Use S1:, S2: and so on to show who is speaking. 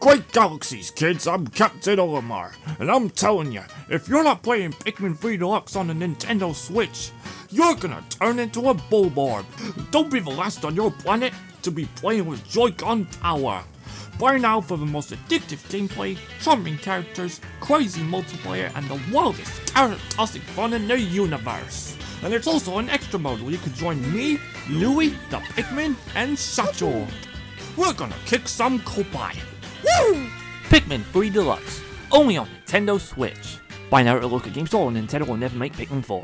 S1: Great galaxies, kids. I'm Captain Olimar, and I'm telling you, if you're not playing Pikmin 3 Deluxe on the Nintendo Switch, you're gonna turn into a Bulborb. Don't be the last on your planet to be playing with Joy-Con power. Buy now for the most addictive gameplay, charming characters, crazy multiplayer, and the wildest carrot-tossing fun in the universe. And there's also an extra mode where you can join me, Louie, the Pikmin, and Satchel. We're gonna kick some Koppai. Woo!
S2: Pikmin 3 Deluxe, only on Nintendo Switch. Buy now at your local game store or Nintendo will never make Pikmin 4.